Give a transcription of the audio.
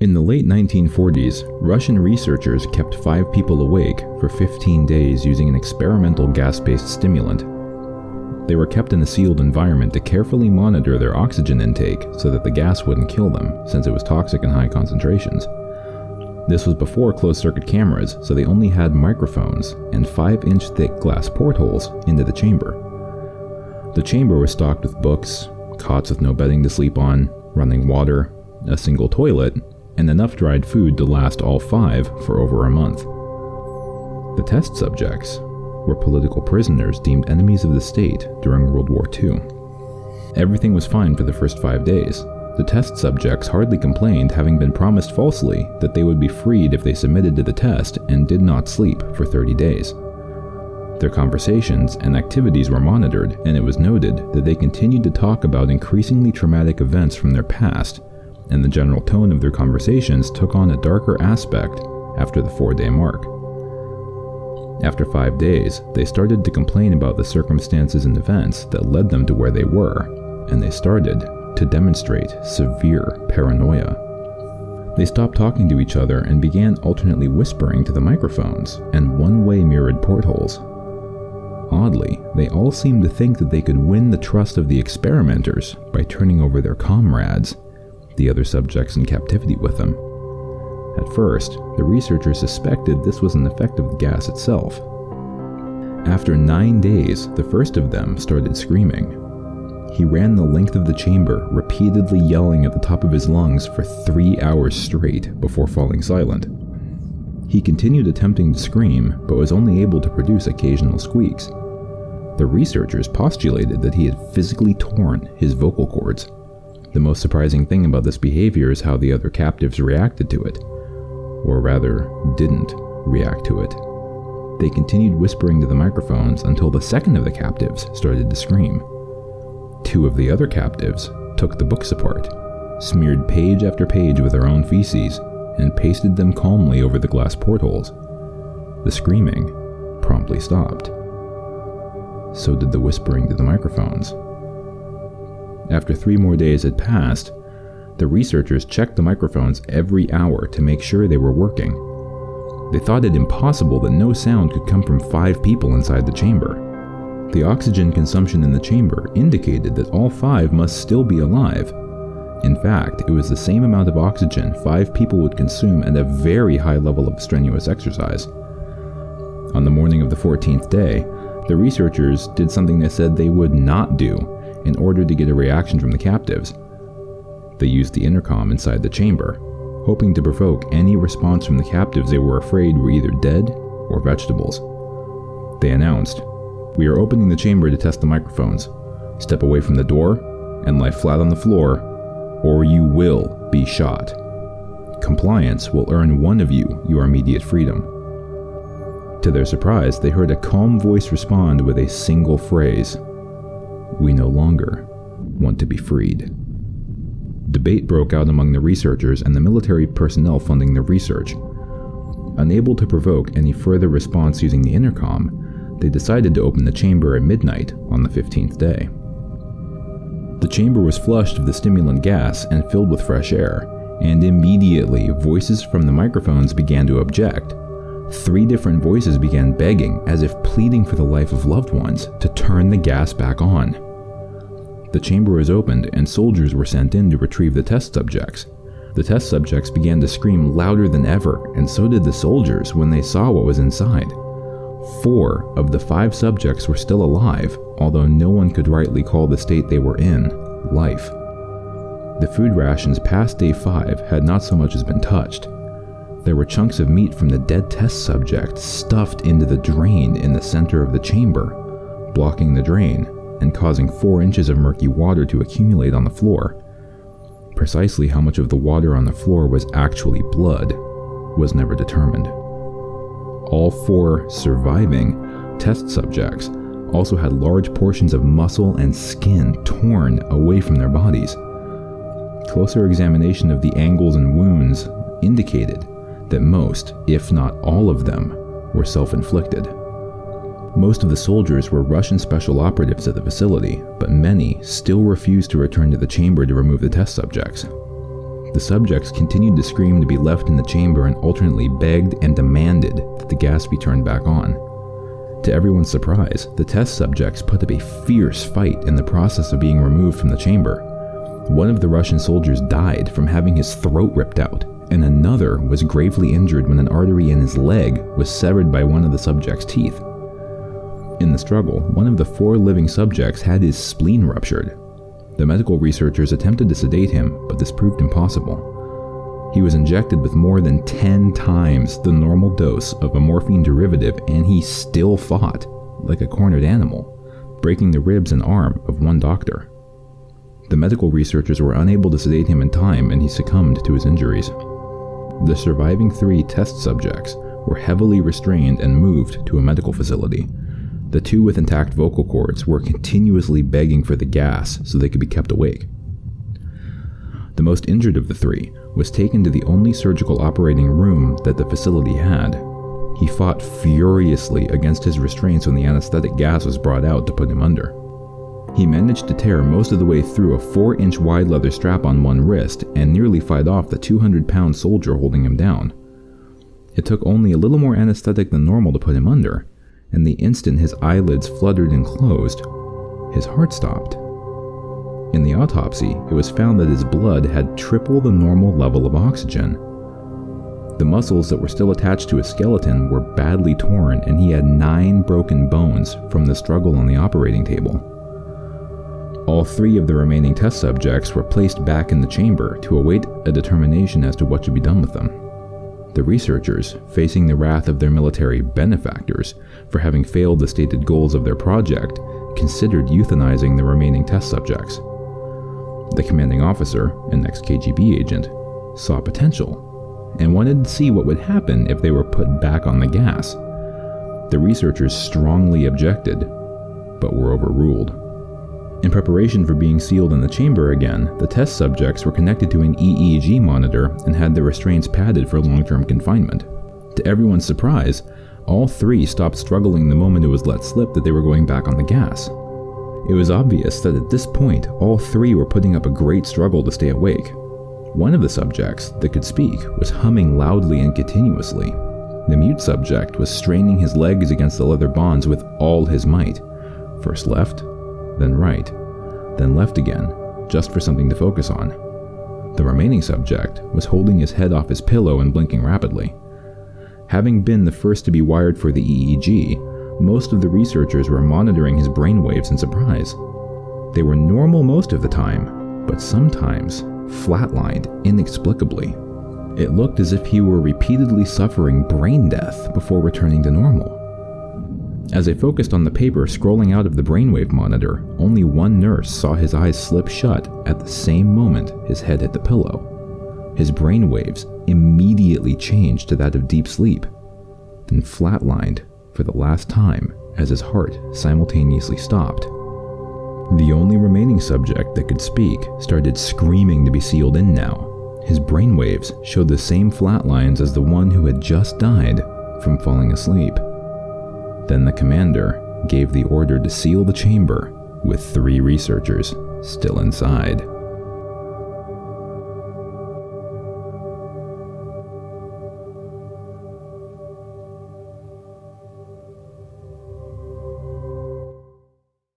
In the late 1940s, Russian researchers kept five people awake for 15 days using an experimental gas-based stimulant. They were kept in a sealed environment to carefully monitor their oxygen intake so that the gas wouldn't kill them, since it was toxic in high concentrations. This was before closed-circuit cameras, so they only had microphones and 5-inch thick glass portholes into the chamber. The chamber was stocked with books, cots with no bedding to sleep on, running water, a single toilet, and enough dried food to last all five for over a month. The test subjects were political prisoners deemed enemies of the state during World War II. Everything was fine for the first five days. The test subjects hardly complained, having been promised falsely that they would be freed if they submitted to the test and did not sleep for 30 days. Their conversations and activities were monitored, and it was noted that they continued to talk about increasingly traumatic events from their past, and the general tone of their conversations took on a darker aspect after the four day mark. After five days, they started to complain about the circumstances and events that led them to where they were, and they started to demonstrate severe paranoia. They stopped talking to each other and began alternately whispering to the microphones and one way mirrored portholes Oddly, they all seemed to think that they could win the trust of the experimenters by turning over their comrades, the other subjects in captivity with them. At first, the researchers suspected this was an effect of the gas itself. After nine days, the first of them started screaming. He ran the length of the chamber, repeatedly yelling at the top of his lungs for three hours straight before falling silent. He continued attempting to scream, but was only able to produce occasional squeaks. The researchers postulated that he had physically torn his vocal cords. The most surprising thing about this behavior is how the other captives reacted to it. Or rather, didn't react to it. They continued whispering to the microphones until the second of the captives started to scream. Two of the other captives took the books apart, smeared page after page with their own feces, and pasted them calmly over the glass portholes. The screaming promptly stopped so did the whispering to the microphones. After three more days had passed, the researchers checked the microphones every hour to make sure they were working. They thought it impossible that no sound could come from five people inside the chamber. The oxygen consumption in the chamber indicated that all five must still be alive. In fact, it was the same amount of oxygen five people would consume at a very high level of strenuous exercise. On the morning of the 14th day, the researchers did something they said they would not do in order to get a reaction from the captives. They used the intercom inside the chamber, hoping to provoke any response from the captives they were afraid were either dead or vegetables. They announced, We are opening the chamber to test the microphones. Step away from the door and lie flat on the floor, or you will be shot. Compliance will earn one of you your immediate freedom. To their surprise, they heard a calm voice respond with a single phrase We no longer want to be freed. Debate broke out among the researchers and the military personnel funding the research. Unable to provoke any further response using the intercom, they decided to open the chamber at midnight on the 15th day. The chamber was flushed of the stimulant gas and filled with fresh air, and immediately voices from the microphones began to object Three different voices began begging, as if pleading for the life of loved ones, to turn the gas back on. The chamber was opened and soldiers were sent in to retrieve the test subjects. The test subjects began to scream louder than ever, and so did the soldiers when they saw what was inside. Four of the five subjects were still alive, although no one could rightly call the state they were in life. The food rations past day 5 had not so much as been touched, there were chunks of meat from the dead test subject stuffed into the drain in the center of the chamber, blocking the drain and causing four inches of murky water to accumulate on the floor. Precisely how much of the water on the floor was actually blood was never determined. All four surviving test subjects also had large portions of muscle and skin torn away from their bodies. Closer examination of the angles and wounds indicated that most, if not all of them, were self inflicted. Most of the soldiers were Russian special operatives at the facility, but many still refused to return to the chamber to remove the test subjects. The subjects continued to scream to be left in the chamber and alternately begged and demanded that the gas be turned back on. To everyone's surprise, the test subjects put up a fierce fight in the process of being removed from the chamber. One of the Russian soldiers died from having his throat ripped out, and another was gravely injured when an artery in his leg was severed by one of the subject's teeth. In the struggle, one of the four living subjects had his spleen ruptured, the medical researchers attempted to sedate him, but this proved impossible. He was injected with more than 10 times the normal dose of a morphine derivative, and he still fought like a cornered animal, breaking the ribs and arm of one doctor. The medical researchers were unable to sedate him in time, and he succumbed to his injuries. The surviving three test subjects were heavily restrained and moved to a medical facility, the two with intact vocal cords were continuously begging for the gas so they could be kept awake. The most injured of the three was taken to the only surgical operating room that the facility had. He fought furiously against his restraints when the anesthetic gas was brought out to put him under. He managed to tear most of the way through a 4 inch wide leather strap on one wrist and nearly fight off the 200 pound soldier holding him down. It took only a little more anesthetic than normal to put him under, and the instant his eyelids fluttered and closed, his heart stopped. In the autopsy, it was found that his blood had triple the normal level of oxygen. The muscles that were still attached to his skeleton were badly torn, and he had nine broken bones from the struggle on the operating table. All three of the remaining test subjects were placed back in the chamber to await a determination as to what should be done with them. The researchers, facing the wrath of their military benefactors for having failed the stated goals of their project, considered euthanizing the remaining test subjects. The commanding officer, an ex KGB agent, saw potential and wanted to see what would happen if they were put back on the gas. The researchers strongly objected, but were overruled. In preparation for being sealed in the chamber again, the test subjects were connected to an EEG monitor and had their restraints padded for long term confinement. To everyone's surprise, all three stopped struggling the moment it was let slip that they were going back on the gas. It was obvious that at this point, all three were putting up a great struggle to stay awake. One of the subjects that could speak was humming loudly and continuously. The mute subject was straining his legs against the leather bonds with all his might. First left, then right, then left again, just for something to focus on. The remaining subject was holding his head off his pillow and blinking rapidly. Having been the first to be wired for the EEG, most of the researchers were monitoring his brainwaves in surprise. They were normal most of the time, but sometimes flatlined inexplicably. It looked as if he were repeatedly suffering brain death before returning to normal. As I focused on the paper scrolling out of the brainwave monitor, only one nurse saw his eyes slip shut at the same moment his head hit the pillow. His brainwaves immediately changed to that of deep sleep, then flatlined for the last time as his heart simultaneously stopped. The only remaining subject that could speak started screaming to be sealed in now. His brainwaves showed the same flatlines as the one who had just died from falling asleep. Then the commander gave the order to seal the chamber with three researchers still inside.